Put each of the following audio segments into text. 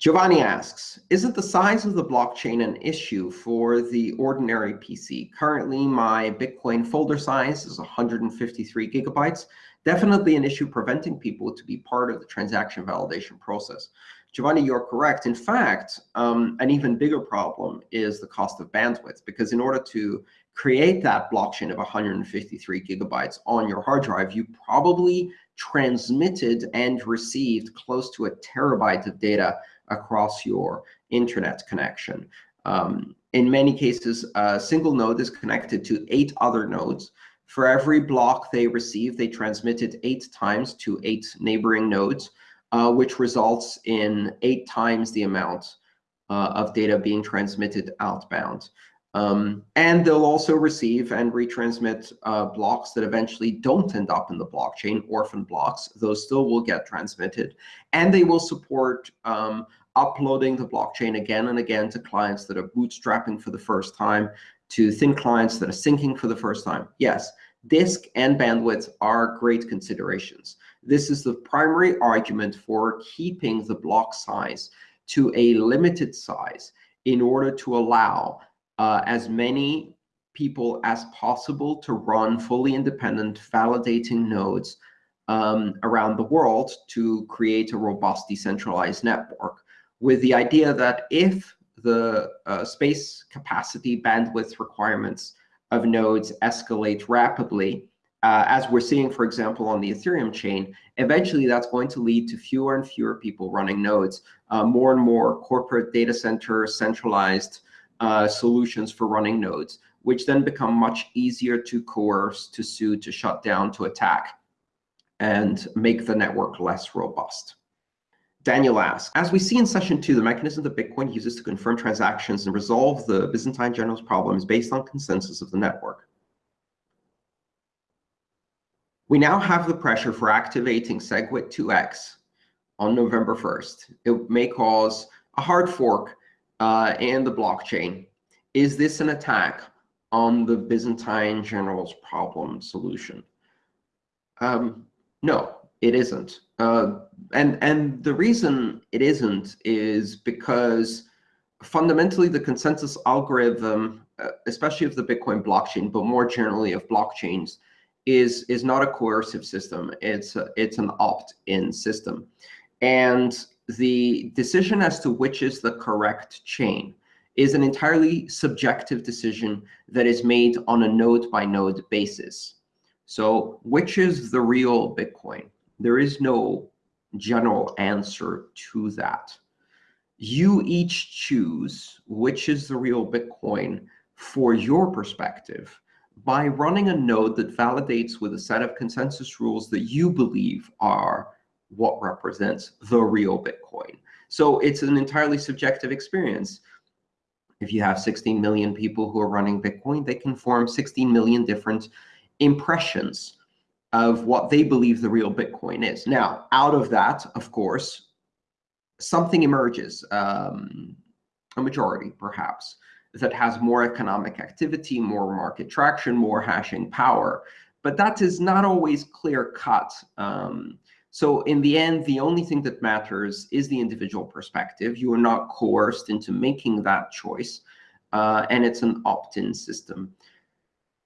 Giovanni asks, isn't the size of the blockchain an issue for the ordinary PC? Currently, my Bitcoin folder size is 153 gigabytes. Definitely an issue preventing people to be part of the transaction validation process. Giovanni, you're correct. In fact, um, an even bigger problem is the cost of bandwidth, because in order to create that blockchain of 153 gigabytes on your hard drive, you probably transmitted and received close to a terabyte of data across your internet connection. Um, in many cases, a single node is connected to eight other nodes. For every block they receive, they transmit it eight times to eight neighboring nodes, uh, which results in eight times the amount uh, of data being transmitted outbound. Um, and they'll also receive and retransmit uh, blocks that eventually don't end up in the blockchain, orphan blocks. Those still will get transmitted. And they will support um, uploading the blockchain again and again to clients that are bootstrapping for the first time, to thin clients that are syncing for the first time. Yes, disk and bandwidth are great considerations. This is the primary argument for keeping the block size to a limited size in order to allow uh, as many people as possible to run fully independent validating nodes um, around the world to create a robust decentralized network with the idea that if the uh, space capacity bandwidth requirements of nodes escalate rapidly, uh, as we're seeing, for example, on the Ethereum chain, eventually that's going to lead to fewer and fewer people running nodes, uh, more and more corporate data center centralized uh, solutions for running nodes, which then become much easier to coerce, to sue, to shut down, to attack, and make the network less robust. Daniel asks, as we see in session two, the mechanism that Bitcoin uses to confirm transactions and resolve the Byzantine general's problem is based on consensus of the network. We now have the pressure for activating SegWit 2x on November 1st. It may cause a hard fork uh, and the blockchain. Is this an attack on the Byzantine general's problem solution? Um, no, it isn't. Uh, and, and the reason it isn't is because fundamentally the consensus algorithm, uh, especially of the Bitcoin blockchain, but more generally of blockchains, is, is not a coercive system. It's, a, it's an opt-in system. And the decision as to which is the correct chain is an entirely subjective decision that is made on a node-by-node -node basis. So which is the real Bitcoin? There is no general answer to that. You each choose which is the real Bitcoin for your perspective by running a node that validates with a set of consensus rules that you believe are what represents the real Bitcoin. So it's an entirely subjective experience. If you have 16 million people who are running Bitcoin, they can form 16 million different impressions of what they believe the real Bitcoin is. Now, out of that, of course, something emerges, um, a majority perhaps, that has more economic activity, more market traction, more hashing power. But that is not always clear cut. Um, so in the end, the only thing that matters is the individual perspective. You are not coerced into making that choice, uh, and it's an opt-in system.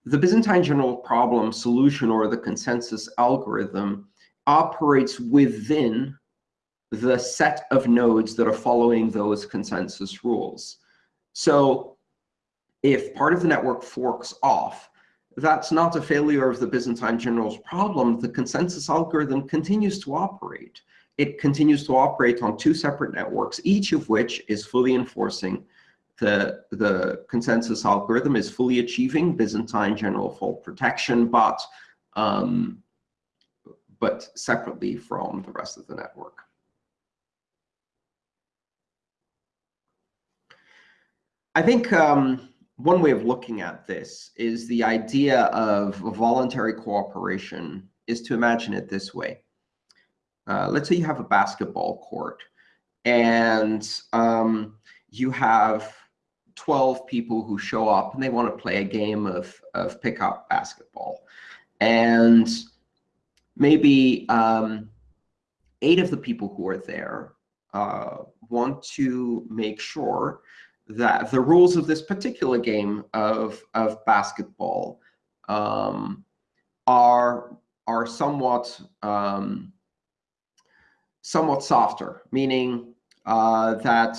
The Byzantine general problem solution, or the consensus algorithm, operates within the set of nodes that are following those consensus rules. So if part of the network forks off, that's not a failure of the Byzantine general's problem. The consensus algorithm continues to operate. It continues to operate on two separate networks, each of which is fully enforcing the, the consensus algorithm, is fully achieving Byzantine general fault protection, but, um, but separately from the rest of the network. I think um, one way of looking at this is the idea of voluntary cooperation is to imagine it this way. Uh, let's say you have a basketball court, and um, you have 12 people who show up, and they want to play a game of, of pickup basketball. And maybe um, eight of the people who are there uh, want to make sure that the rules of this particular game of, of basketball um, are, are somewhat, um, somewhat softer, meaning uh, that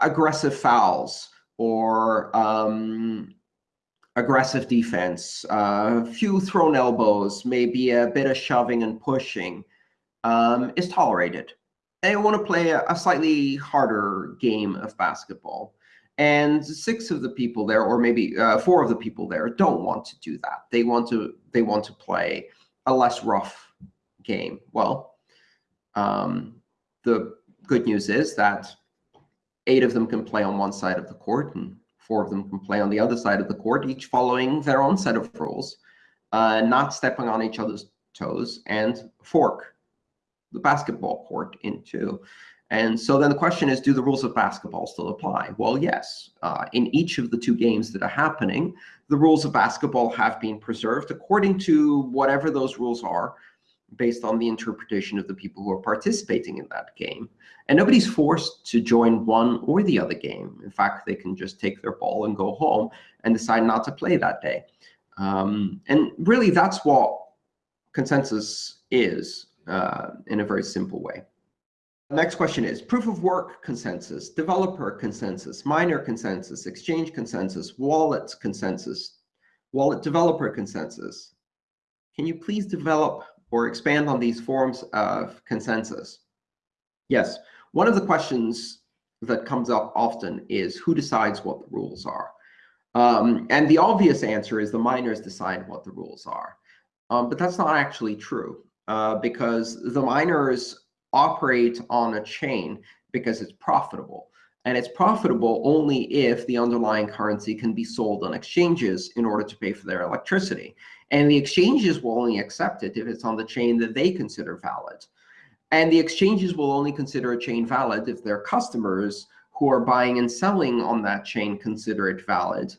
aggressive fouls or um, aggressive defense, a uh, few thrown elbows, maybe a bit of shoving and pushing um, is tolerated. They want to play a, slightly harder game of basketball. And six of the people there, or maybe uh, four of the people there, don't want to do that. They want to they want to play a less rough game. Well, um, the good news is that eight of them can play on one side of the court, and four of them can play on the other side of the court, each following their own set of rules, uh, not stepping on each other's toes, and fork the basketball court in two. And so then the question is, do the rules of basketball still apply? Well, yes. Uh, in each of the two games that are happening, the rules of basketball have been preserved according to whatever those rules are, based on the interpretation of the people who are participating in that game. And nobody's forced to join one or the other game. In fact, they can just take their ball and go home and decide not to play that day. Um, and really, that's what consensus is uh, in a very simple way. Next question is proof of work consensus, developer consensus, miner consensus, exchange consensus, wallet consensus, wallet developer consensus. Can you please develop or expand on these forms of consensus? Yes, one of the questions that comes up often is who decides what the rules are? Um, and the obvious answer is the miners decide what the rules are. Um, but that's not actually true uh, because the miners operate on a chain because it's profitable. And it's profitable only if the underlying currency can be sold on exchanges in order to pay for their electricity. And the exchanges will only accept it if it's on the chain that they consider valid. And the exchanges will only consider a chain valid if their customers who are buying and selling on that chain consider it valid.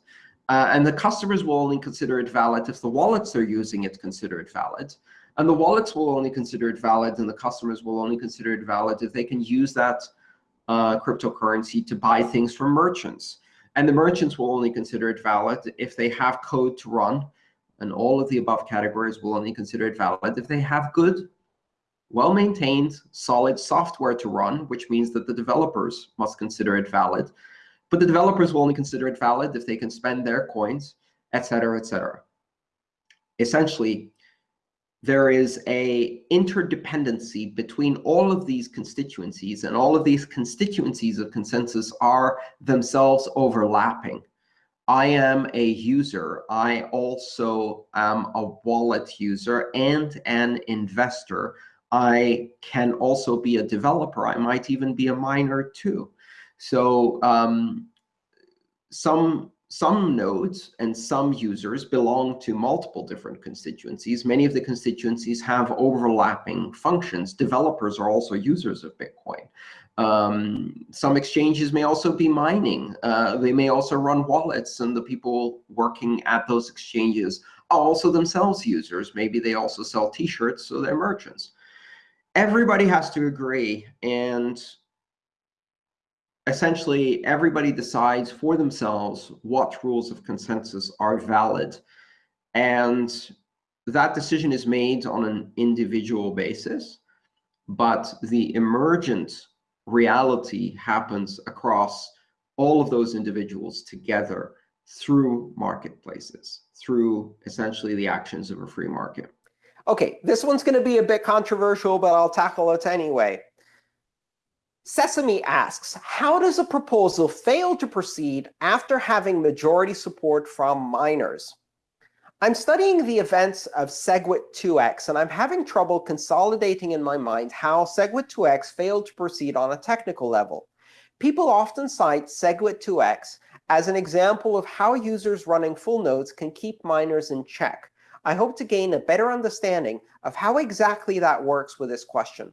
Uh, and the customers will only consider it valid if the wallets they're using it consider it valid. And the wallets will only consider it valid, and the customers will only consider it valid if they can use that uh, cryptocurrency to buy things from merchants. And the merchants will only consider it valid if they have code to run and all of the above categories will only consider it valid if they have good, well-maintained, solid software to run, which means that the developers must consider it valid. But the developers will only consider it valid if they can spend their coins, et cetera, et cetera. Essentially, there is a interdependency between all of these constituencies, and all of these constituencies of consensus are themselves overlapping. I am a user. I also am a wallet user and an investor. I can also be a developer. I might even be a miner too. So um, some some nodes and some users belong to multiple different constituencies. Many of the constituencies have overlapping functions. Developers are also users of Bitcoin. Um, some exchanges may also be mining. Uh, they may also run wallets, and the people working at those exchanges are also themselves users. Maybe they also sell T-shirts, so they're merchants. Everybody has to agree, and essentially everybody decides for themselves what rules of consensus are valid. And that decision is made on an individual basis, but the emergent reality happens across all of those individuals together through marketplaces, through essentially the actions of a free market. OK, this one's going to be a bit controversial, but I'll tackle it anyway. Sesame asks, how does a proposal fail to proceed after having majority support from miners? I'm studying the events of SegWit2x, and I'm having trouble consolidating in my mind how SegWit2x failed to proceed on a technical level. People often cite SegWit2x as an example of how users running full nodes can keep miners in check. I hope to gain a better understanding of how exactly that works with this question.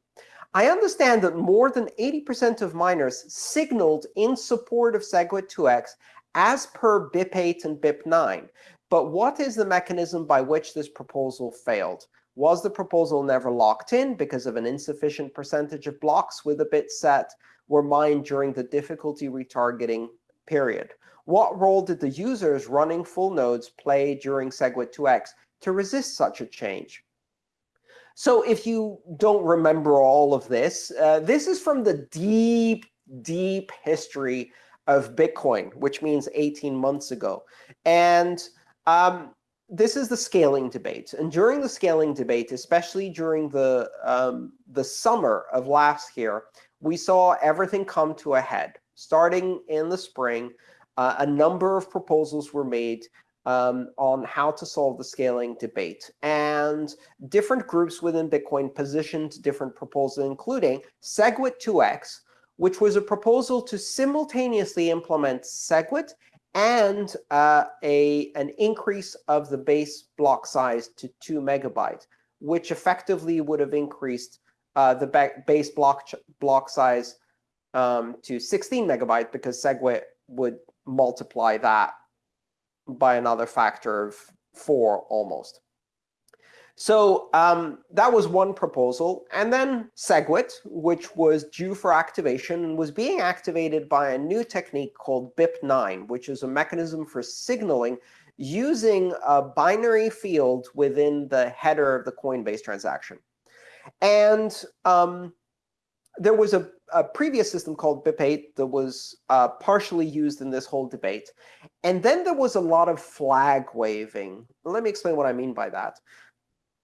I understand that more than 80% of miners signaled in support of SegWit2x as per BIP8 and BIP9. But what is the mechanism by which this proposal failed? Was the proposal never locked in because of an insufficient percentage of blocks with a bit set were mined during the difficulty retargeting period? What role did the users running full nodes play during SegWit2x to resist such a change? So if you don't remember all of this, uh, this is from the deep, deep history of Bitcoin, which means 18 months ago. And um, this is the scaling debate. And during the scaling debate, especially during the, um, the summer of last year, we saw everything come to a head. Starting in the spring, uh, a number of proposals were made um, on how to solve the scaling debate. And different groups within Bitcoin positioned different proposals, including SegWit2x, which was a proposal to simultaneously implement SegWit and uh, a, an increase of the base block size to 2 megabytes, which effectively would have increased uh, the base block, block size um, to 16 megabytes because SegWit would multiply that by another factor of four almost. So um, that was one proposal. And then SegWit, which was due for activation was being activated by a new technique called BIP9, which is a mechanism for signaling using a binary field within the header of the Coinbase transaction. And um, there was a, a, previous system called BIP8 that was uh, partially used in this whole debate. And then there was a lot of flag waving. Let me explain what I mean by that.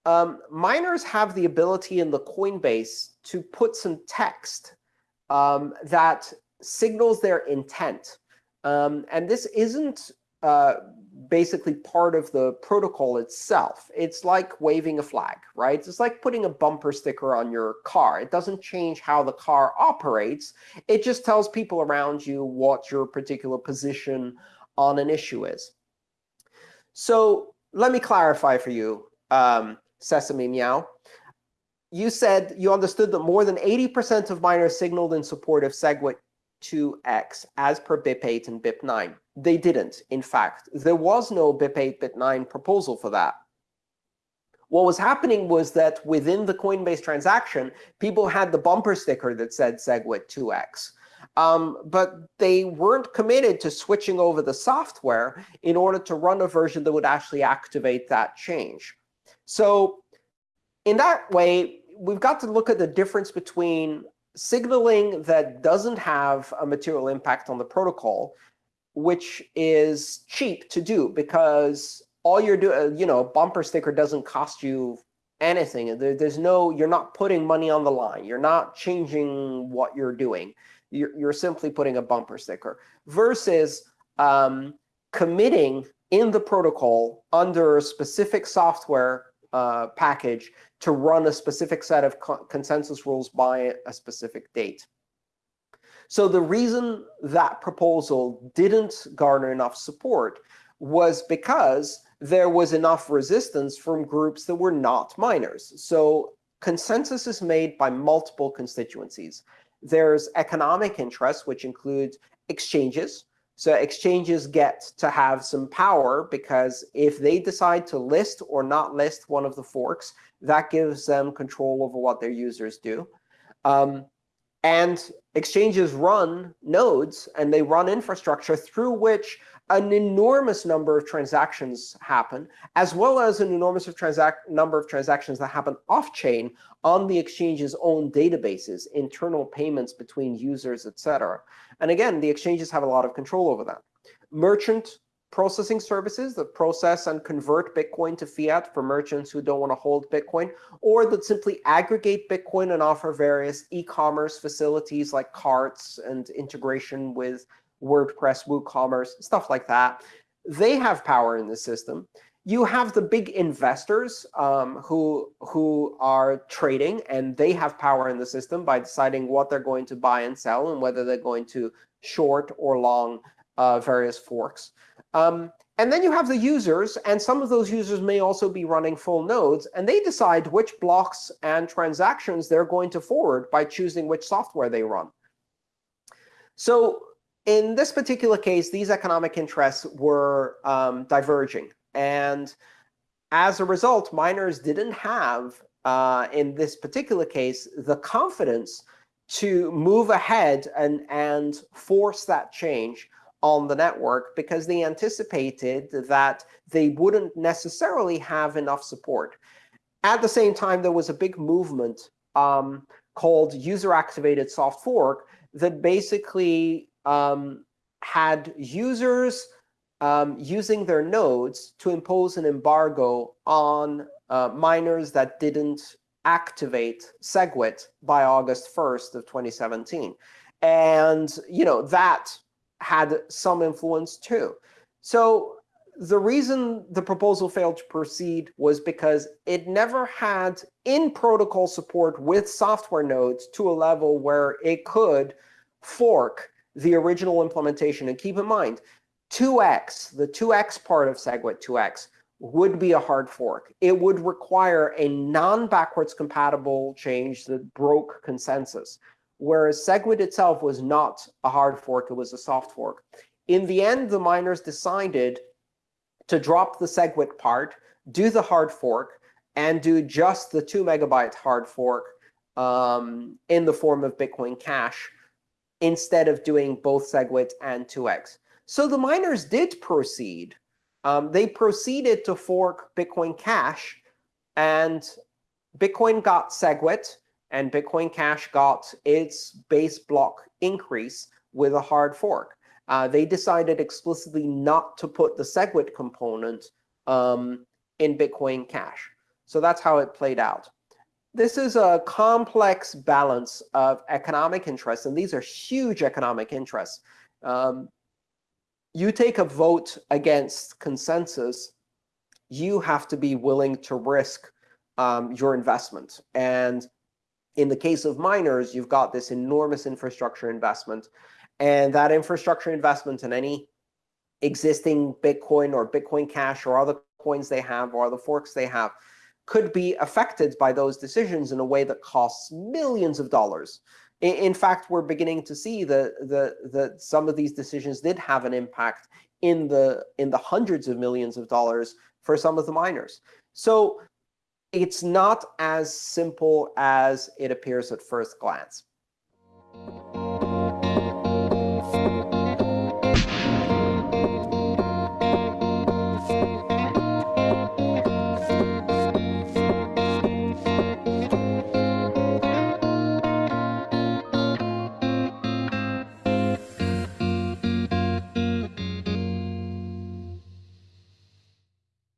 Um, miners have the ability in the Coinbase to put some text um, that signals their intent. Um, and this isn't uh, basically part of the protocol itself. It's like waving a flag, right? It's like putting a bumper sticker on your car. It doesn't change how the car operates. It just tells people around you what your particular position on an issue is. So let me clarify for you, um, Sesame Meow. You said you understood that more than 80% of miners signaled in support of SegWit 2x as per BIP8 and BIP9. They didn't, in fact. There was no BIP8, BIP9 proposal for that. What was happening was that within the Coinbase transaction, people had the bumper sticker that said SegWit 2x. Um, but they weren't committed to switching over the software in order to run a version that would actually activate that change. So in that way, we've got to look at the difference between signaling that doesn't have a material impact on the protocol, which is cheap to do because all you're doing, you know, bumper sticker doesn't cost you anything. There's no, you're not putting money on the line. You're not changing what you're doing. You're, you're simply putting a bumper sticker versus um, committing in the protocol under specific software uh, package to run a specific set of co consensus rules by a specific date. So the reason that proposal didn't garner enough support was because there was enough resistance from groups that were not miners. So consensus is made by multiple constituencies. There's economic interest, which includes exchanges, so exchanges get to have some power because if they decide to list or not list one of the forks, that gives them control over what their users do. Um, and exchanges run nodes, and they run infrastructure through which an enormous number of transactions happen, as well as an enormous of number of transactions that happen off-chain on the exchange's own databases, internal payments between users, etc. And again, the exchanges have a lot of control over that. Merchant processing services that process and convert Bitcoin to fiat for merchants who don't want to hold Bitcoin, or that simply aggregate Bitcoin and offer various e-commerce facilities like carts and integration with WordPress, WooCommerce, stuff like that. They have power in the system. You have the big investors um, who, who are trading, and they have power in the system by deciding what they're going to buy and sell and whether they're going to short or long uh, various forks. Um, and then you have the users, and some of those users may also be running full nodes, and they decide which blocks and transactions they're going to forward by choosing which software they run. So in this particular case, these economic interests were um, diverging. And as a result, miners didn't have, uh, in this particular case, the confidence to move ahead and, and force that change on the network because they anticipated that they wouldn't necessarily have enough support. At the same time, there was a big movement um, called user-activated soft fork that basically um, had users um, using their nodes to impose an embargo on uh, miners that didn't activate SegWit by August 1st of 2017. And you know that had some influence too. So the reason the proposal failed to proceed was because it never had in-protocol support with software nodes to a level where it could fork the original implementation. And keep in mind, 2x, the 2x part of SegWit 2x, would be a hard fork. It would require a non-backwards compatible change that broke consensus, whereas SegWit itself was not a hard fork. It was a soft fork. In the end, the miners decided to drop the SegWit part, do the hard fork, and do just the 2 megabyte hard fork um, in the form of Bitcoin Cash instead of doing both SegWit and 2x. So the miners did proceed. Um, they proceeded to fork Bitcoin Cash, and Bitcoin got SegWit, and Bitcoin Cash got its base block increase with a hard fork. Uh, they decided explicitly not to put the SegWit component um, in Bitcoin Cash. So that's how it played out. This is a complex balance of economic interests, and these are huge economic interests. Um, you take a vote against consensus, you have to be willing to risk um, your investment. And in the case of miners, you've got this enormous infrastructure investment. And that infrastructure investment in any existing Bitcoin or Bitcoin Cash or other coins they have or other forks they have could be affected by those decisions in a way that costs millions of dollars. In, fact, we're beginning to see that some of these decisions did have an impact in the, in the hundreds of millions of dollars for some of the miners. So it's not as simple as it appears at first glance.